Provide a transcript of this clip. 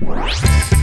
Bye.